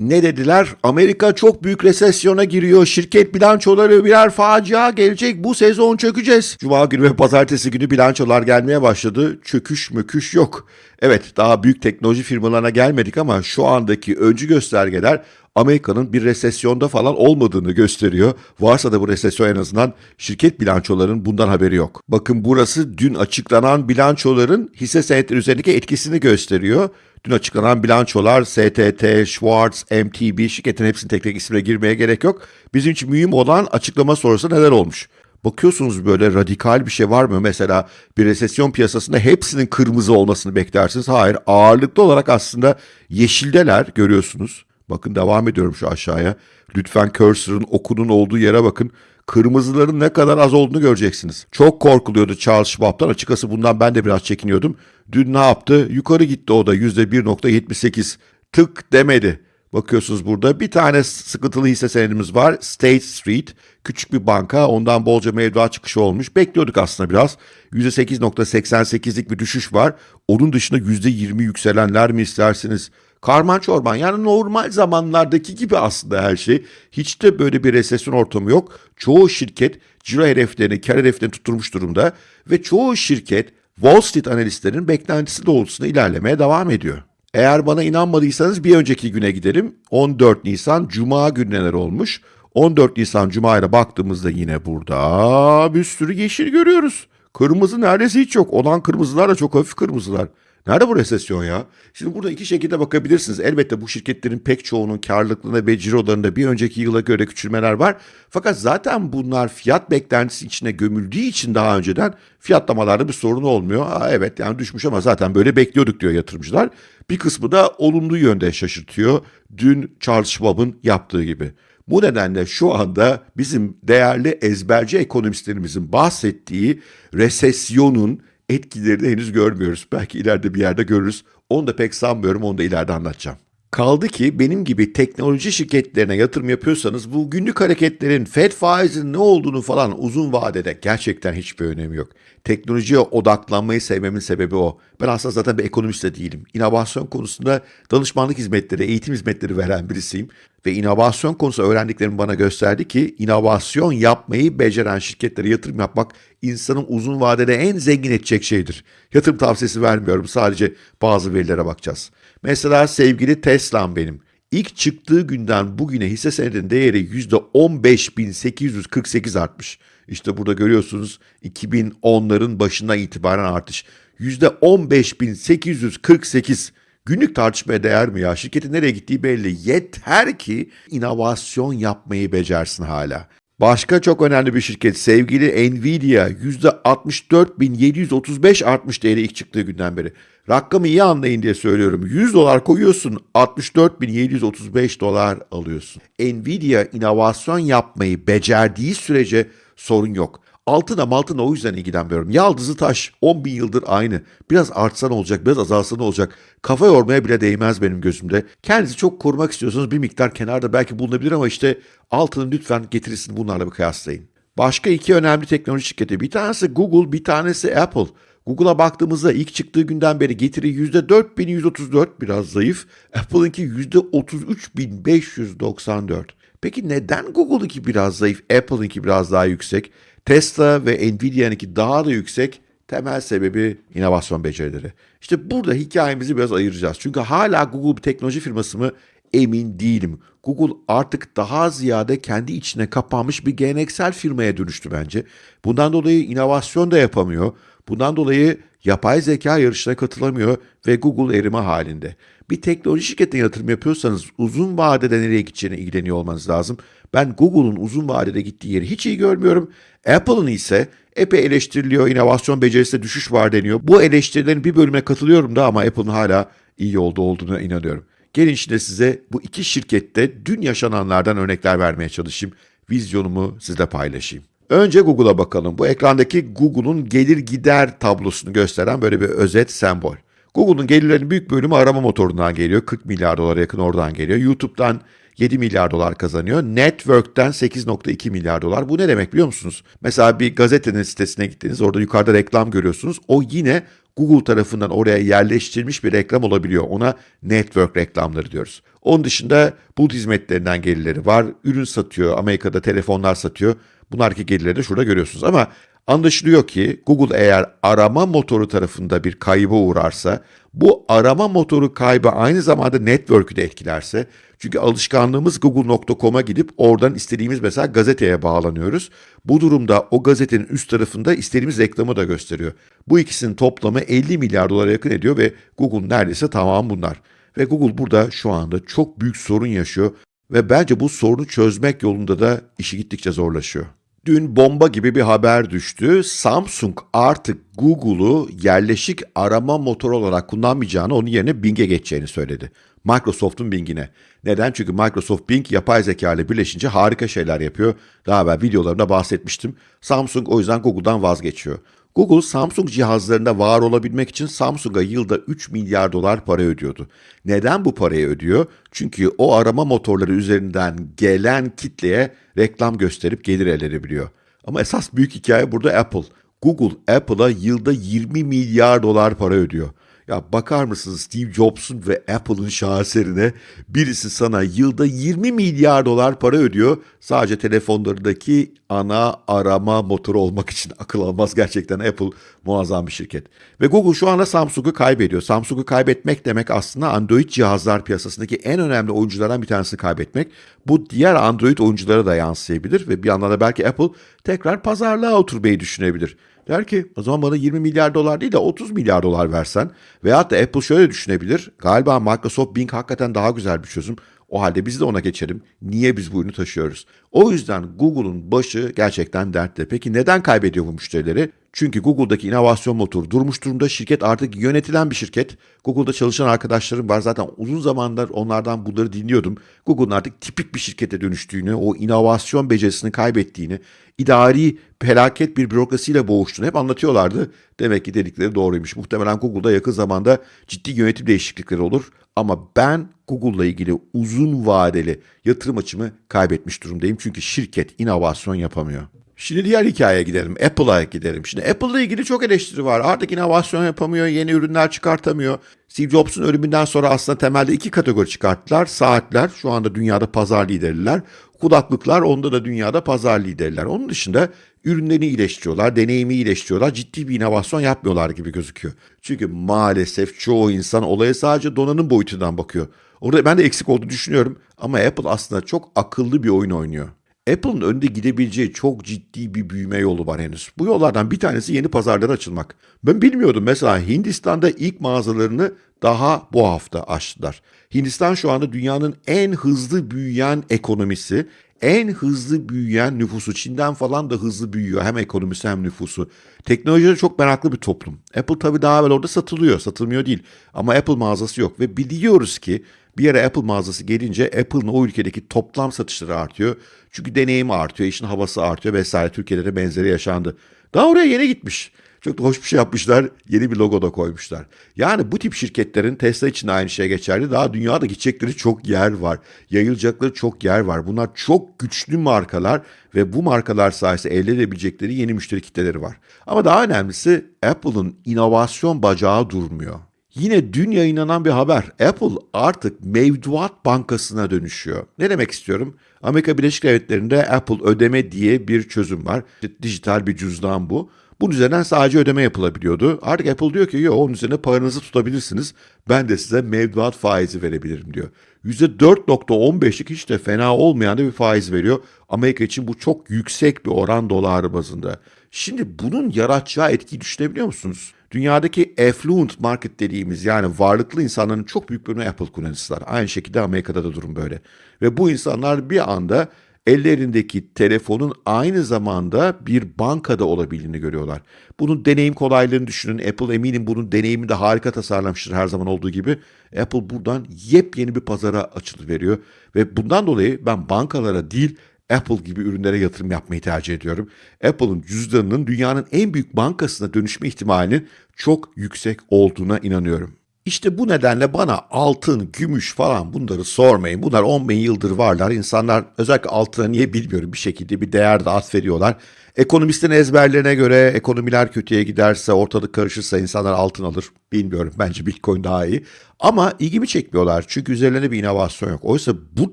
Ne dediler? Amerika çok büyük resesyona giriyor. Şirket bilançoları birer facia gelecek. Bu sezon çökeceğiz. Cuma günü ve pazartesi günü bilançolar gelmeye başladı. Çöküş müküş yok. Evet daha büyük teknoloji firmalarına gelmedik ama şu andaki öncü göstergeler Amerika'nın bir resesyonda falan olmadığını gösteriyor. Varsa da bu resesyon en azından şirket bilançolarının bundan haberi yok. Bakın burası dün açıklanan bilançoların hisse senetleri üzerindeki etkisini gösteriyor. Dün açıklanan bilançolar STT, Schwartz, MTB şirketin hepsinin tek tek ismine girmeye gerek yok. Bizim için mühim olan açıklama sonrası neler olmuş. Bakıyorsunuz böyle radikal bir şey var mı? Mesela bir resesyon piyasasında hepsinin kırmızı olmasını beklersiniz. Hayır ağırlıklı olarak aslında yeşildeler görüyorsunuz. Bakın devam ediyorum şu aşağıya. Lütfen cursor'ın okunun olduğu yere bakın. Kırmızıların ne kadar az olduğunu göreceksiniz. Çok korkuluyordu Charles Schwab'tan. Açıkçası bundan ben de biraz çekiniyordum. Dün ne yaptı? Yukarı gitti o da %1.78. Tık demedi. Bakıyorsunuz burada bir tane sıkıntılı hisse senedimiz var. State Street. Küçük bir banka. Ondan bolca mevduat çıkışı olmuş. Bekliyorduk aslında biraz. %8.88'lik bir düşüş var. Onun dışında %20 yükselenler mi istersiniz? Karman çorban yani normal zamanlardaki gibi aslında her şey. Hiç de böyle bir resesyon ortamı yok. Çoğu şirket ciro hedeflerini, kar hedeflerini tutturmuş durumda ve çoğu şirket Wall Street analistlerinin beklentisi doğrultusunda ilerlemeye devam ediyor. Eğer bana inanmadıysanız bir önceki güne gidelim. 14 Nisan Cuma günü neler olmuş? 14 Nisan Cuma'ya baktığımızda yine burada bir sürü yeşil görüyoruz. Kırmızı neredeyse hiç yok. Olan kırmızılar da çok hafif kırmızılar. Nerede bu resesyon ya? Şimdi burada iki şekilde bakabilirsiniz. Elbette bu şirketlerin pek çoğunun karlılıklarında ve cirolarında bir önceki yıla göre küçülmeler var. Fakat zaten bunlar fiyat beklentisi içine gömüldüğü için daha önceden fiyatlamalarda bir sorun olmuyor. Aa, evet yani düşmüş ama zaten böyle bekliyorduk diyor yatırımcılar. Bir kısmı da olumlu yönde şaşırtıyor. Dün Charles Schwab'ın yaptığı gibi. Bu nedenle şu anda bizim değerli ezberci ekonomistlerimizin bahsettiği resesyonun etkilerini henüz görmüyoruz. Belki ileride bir yerde görürüz. Onu da pek sanmıyorum. Onu da ileride anlatacağım. Kaldı ki benim gibi teknoloji şirketlerine yatırım yapıyorsanız bu günlük hareketlerin Fed faizinin ne olduğunu falan uzun vadede gerçekten hiçbir önemi yok. Teknolojiye odaklanmayı sevmemin sebebi o. Ben aslında zaten bir ekonomist de değilim. İnovasyon konusunda danışmanlık hizmetleri, eğitim hizmetleri veren birisiyim. Ve inovasyon konusu öğrendiklerim bana gösterdi ki inovasyon yapmayı beceren şirketlere yatırım yapmak insanın uzun vadede en zengin edecek şeydir. Yatırım tavsiyesi vermiyorum sadece bazı verilere bakacağız. Mesela sevgili Tesla'm benim. İlk çıktığı günden bugüne hisse senedinin değeri %15.848 artmış. İşte burada görüyorsunuz 2010'ların başından itibaren artış. %15.848 Günlük tartışmaya değer mi ya? Şirketin nereye gittiği belli. Yeter ki inovasyon yapmayı becersin hala. Başka çok önemli bir şirket sevgili Nvidia %64.735 artmış değeri ilk çıktığı günden beri. Rakamı iyi anlayın diye söylüyorum. 100 dolar koyuyorsun 64.735 dolar alıyorsun. Nvidia inovasyon yapmayı becerdiği sürece sorun yok. Altına maltına o yüzden ilgilenmiyorum. Yaldızı taş 10 bin yıldır aynı. Biraz artsan olacak biraz azalsan olacak. Kafa yormaya bile değmez benim gözümde. Kendinizi çok korumak istiyorsanız bir miktar kenarda belki bulunabilir ama işte altını lütfen getirisini bunlarla bir kıyaslayın. Başka iki önemli teknoloji şirketi. Bir tanesi Google, bir tanesi Apple. Google'a baktığımızda ilk çıktığı günden beri getiri %4134 biraz zayıf. Apple'ınki %33594. Peki neden Google'ınki biraz zayıf, Apple'ınki biraz daha yüksek? Tesla ve Nvidia'nınki daha da yüksek. Temel sebebi inovasyon becerileri. İşte burada hikayemizi biraz ayıracağız. Çünkü hala Google bir teknoloji firması mı emin değilim. Google artık daha ziyade kendi içine kapanmış bir geleneksel firmaya dönüştü bence. Bundan dolayı inovasyon da yapamıyor. Bundan dolayı yapay zeka yarışına katılamıyor ve Google erime halinde. Bir teknoloji şirketine yatırım yapıyorsanız uzun vadede nereye gideceğine ilgileniyor olmanız lazım. Ben Google'un uzun vadede gittiği yeri hiç iyi görmüyorum. Apple'ın ise epey eleştiriliyor, inovasyon becerisinde düşüş var deniyor. Bu eleştirilerin bir bölümüne katılıyorum da ama Apple'ın hala iyi yolda olduğuna inanıyorum. Gelin şimdi size bu iki şirkette dün yaşananlardan örnekler vermeye çalışayım. Vizyonumu sizle paylaşayım. Önce Google'a bakalım. Bu ekrandaki Google'un gelir gider tablosunu gösteren böyle bir özet sembol. Google'un gelirlerinin büyük bölümü arama motorundan geliyor. 40 milyar dolara yakın oradan geliyor. YouTube'dan 7 milyar dolar kazanıyor. Network'ten 8.2 milyar dolar. Bu ne demek biliyor musunuz? Mesela bir gazetenin sitesine gittiniz. Orada yukarıda reklam görüyorsunuz. O yine Google tarafından oraya yerleştirilmiş bir reklam olabiliyor. Ona network reklamları diyoruz. Onun dışında bulut hizmetlerinden gelirleri var. Ürün satıyor, Amerika'da telefonlar satıyor. Bunlardaki gelirleri de şurada görüyorsunuz. Ama anlaşılıyor ki Google eğer arama motoru tarafında bir kayba uğrarsa, bu arama motoru kaybı aynı zamanda network'ü de etkilerse, çünkü alışkanlığımız google.com'a gidip oradan istediğimiz mesela gazeteye bağlanıyoruz. Bu durumda o gazetenin üst tarafında istediğimiz reklamı da gösteriyor. Bu ikisinin toplamı 50 milyar dolara yakın ediyor ve Google neredeyse tamam bunlar. Ve Google burada şu anda çok büyük sorun yaşıyor ve bence bu sorunu çözmek yolunda da işi gittikçe zorlaşıyor. Dün bomba gibi bir haber düştü. Samsung artık Google'u yerleşik arama motoru olarak kullanmayacağını, onun yerine Bing'e geçeceğini söyledi. Microsoft'un Bing'ine. Neden? Çünkü Microsoft Bing yapay zeka ile birleşince harika şeyler yapıyor. Daha evvel videolarımda bahsetmiştim. Samsung o yüzden Google'dan vazgeçiyor. Google Samsung cihazlarında var olabilmek için Samsung'a yılda 3 milyar dolar para ödüyordu. Neden bu parayı ödüyor? Çünkü o arama motorları üzerinden gelen kitleye reklam gösterip gelir elde edebiliyor. Ama esas büyük hikaye burada Apple. Google Apple'a yılda 20 milyar dolar para ödüyor. Ya bakar mısınız Steve Jobs'un ve Apple'ın şaheserine birisi sana yılda 20 milyar dolar para ödüyor. Sadece telefonlarındaki ana arama motoru olmak için akıl almaz gerçekten Apple muazzam bir şirket. Ve Google şu anda Samsung'u kaybediyor. Samsung'u kaybetmek demek aslında Android cihazlar piyasasındaki en önemli oyunculardan bir tanesini kaybetmek. Bu diğer Android oyunculara da yansıyabilir ve bir yandan da belki Apple tekrar pazarlığa oturmayı düşünebilir. Der ki o zaman bana 20 milyar dolar değil de 30 milyar dolar versen veyahut da Apple şöyle düşünebilir. Galiba Microsoft Bing hakikaten daha güzel bir çözüm. O halde biz de ona geçelim. Niye biz bu ürünü taşıyoruz? O yüzden Google'un başı gerçekten dertte. Peki neden kaybediyor bu müşterileri? Çünkü Google'daki inovasyon motoru durmuş durumda. Şirket artık yönetilen bir şirket. Google'da çalışan arkadaşlarım var. Zaten uzun zamandır onlardan bunları dinliyordum. Google'un artık tipik bir şirkete dönüştüğünü, o inovasyon becerisini kaybettiğini, idari felaket bir bürokrasiyle boğuştuğunu hep anlatıyorlardı. Demek ki dedikleri doğruymuş. Muhtemelen Google'da yakın zamanda ciddi yönetim değişiklikleri olur. Ama ben Google'la ilgili uzun vadeli yatırım açımı kaybetmiş durumdayım. Çünkü şirket inovasyon yapamıyor. Şimdi diğer hikayeye gidelim. Apple'a gidelim. Şimdi Apple'la ilgili çok eleştiri var. Artık inovasyon yapamıyor, yeni ürünler çıkartamıyor. Steve Jobs'un ölümünden sonra aslında temelde iki kategori çıkarttılar. Saatler şu anda dünyada pazar liderler. Kulaklıklar onda da dünyada pazar liderler. Onun dışında ürünlerini iyileştiriyorlar, deneyimi iyileştiriyorlar. Ciddi bir inovasyon yapmıyorlar gibi gözüküyor. Çünkü maalesef çoğu insan olaya sadece donanım boyutundan bakıyor. Orada ben de eksik olduğunu düşünüyorum ama Apple aslında çok akıllı bir oyun oynuyor. Apple'ın önünde gidebileceği çok ciddi bir büyüme yolu var henüz. Bu yollardan bir tanesi yeni pazarlara açılmak. Ben bilmiyordum mesela Hindistan'da ilk mağazalarını daha bu hafta açtılar. Hindistan şu anda dünyanın en hızlı büyüyen ekonomisi, en hızlı büyüyen nüfusu. Çin'den falan da hızlı büyüyor hem ekonomisi hem nüfusu. Teknolojide çok meraklı bir toplum. Apple tabii daha evvel orada satılıyor, satılmıyor değil. Ama Apple mağazası yok ve biliyoruz ki bir yere Apple mağazası gelince Apple'ın o ülkedeki toplam satışları artıyor. Çünkü deneyimi artıyor, işin havası artıyor vesaire. Türkiye'de de benzeri yaşandı. Daha oraya yeni gitmiş. Çok da hoş bir şey yapmışlar. Yeni bir logo da koymuşlar. Yani bu tip şirketlerin Tesla için de aynı şey geçerli. Daha dünyada gidecekleri çok yer var. Yayılacakları çok yer var. Bunlar çok güçlü markalar ve bu markalar sayesinde elde edebilecekleri yeni müşteri kitleleri var. Ama daha önemlisi Apple'ın inovasyon bacağı durmuyor. Yine dün yayınlanan bir haber. Apple artık mevduat bankasına dönüşüyor. Ne demek istiyorum? Amerika Birleşik Devletleri'nde Apple ödeme diye bir çözüm var. Dijital bir cüzdan bu. Bunun üzerinden sadece ödeme yapılabiliyordu. Artık Apple diyor ki yok onun üzerine paranızı tutabilirsiniz. Ben de size mevduat faizi verebilirim diyor. %4.15'lik hiç de fena olmayan da bir faiz veriyor. Amerika için bu çok yüksek bir oran dolar bazında. Şimdi bunun yaratacağı etkiyi düşünebiliyor musunuz? Dünyadaki affluent market dediğimiz yani varlıklı insanların çok büyük bölümü Apple kullanıcılar. Aynı şekilde Amerika'da da durum böyle. Ve bu insanlar bir anda ellerindeki telefonun aynı zamanda bir bankada olabildiğini görüyorlar. Bunun deneyim kolaylığını düşünün. Apple eminim bunun deneyimini de harika tasarlamıştır her zaman olduğu gibi. Apple buradan yepyeni bir pazara açılı veriyor ve bundan dolayı ben bankalara değil Apple gibi ürünlere yatırım yapmayı tercih ediyorum. Apple'ın cüzdanının dünyanın en büyük bankasına dönüşme ihtimalinin çok yüksek olduğuna inanıyorum. İşte bu nedenle bana altın, gümüş falan bunları sormayın. Bunlar 10 bin yıldır varlar. İnsanlar özellikle altına niye bilmiyorum bir şekilde bir değer de atfediyorlar. Ekonomistin ezberlerine göre ekonomiler kötüye giderse, ortalık karışırsa insanlar altın alır. Bilmiyorum bence Bitcoin daha iyi. Ama ilgimi çekmiyorlar çünkü üzerlerinde bir inovasyon yok. Oysa bu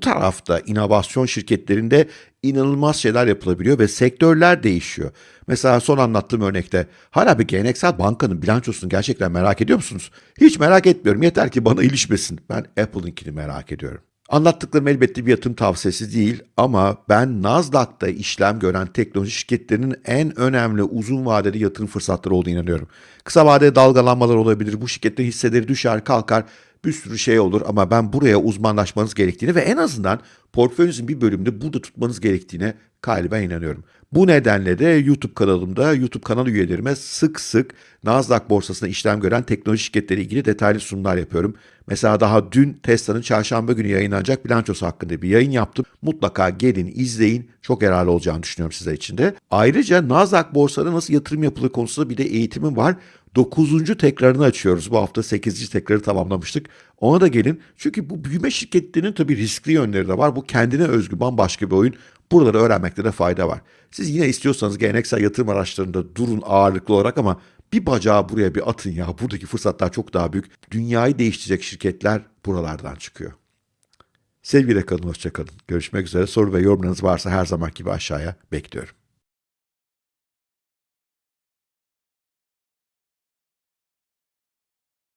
tarafta inovasyon şirketlerinde inanılmaz şeyler yapılabiliyor ve sektörler değişiyor. Mesela son anlattığım örnekte hala bir geleneksel bankanın bilançosunu gerçekten merak ediyor musunuz? Hiç merak etmiyorum. Yeter ki bana ilişmesin. Ben Apple'ınkini merak ediyorum. Anlattıklarım elbette bir yatırım tavsiyesi değil ama ben Nasdaq'ta işlem gören teknoloji şirketlerinin en önemli uzun vadeli yatırım fırsatları olduğunu inanıyorum. Kısa vadede dalgalanmalar olabilir, bu şirketlerin hisseleri düşer kalkar, bir sürü şey olur ama ben buraya uzmanlaşmanız gerektiğini ve en azından portföyünüzün bir bölümünde burada tutmanız gerektiğine galiba inanıyorum. Bu nedenle de YouTube kanalımda YouTube kanal üyelerime sık sık Nasdaq borsasında işlem gören teknoloji şirketleri ilgili detaylı sunumlar yapıyorum. Mesela daha dün Tesla'nın çarşamba günü yayınlanacak bilançosu hakkında bir yayın yaptım. Mutlaka gelin izleyin. Çok yararlı olacağını düşünüyorum sizler için de. Ayrıca Nasdaq borsada nasıl yatırım yapılır konusunda bir de eğitimim var. 9. tekrarını açıyoruz. Bu hafta 8. tekrarı tamamlamıştık. Ona da gelin. Çünkü bu büyüme şirketlerinin tabii riskli yönleri de var. Bu kendine özgü bambaşka bir oyun. Buraları öğrenmekte de fayda var. Siz yine istiyorsanız geleneksel yatırım araçlarında durun ağırlıklı olarak ama bir bacağı buraya bir atın ya. Buradaki fırsatlar çok daha büyük. Dünyayı değiştirecek şirketler buralardan çıkıyor. Sevgiyle kalın, hoşça kalın. Görüşmek üzere. Soru ve yorumlarınız varsa her zaman gibi aşağıya bekliyorum.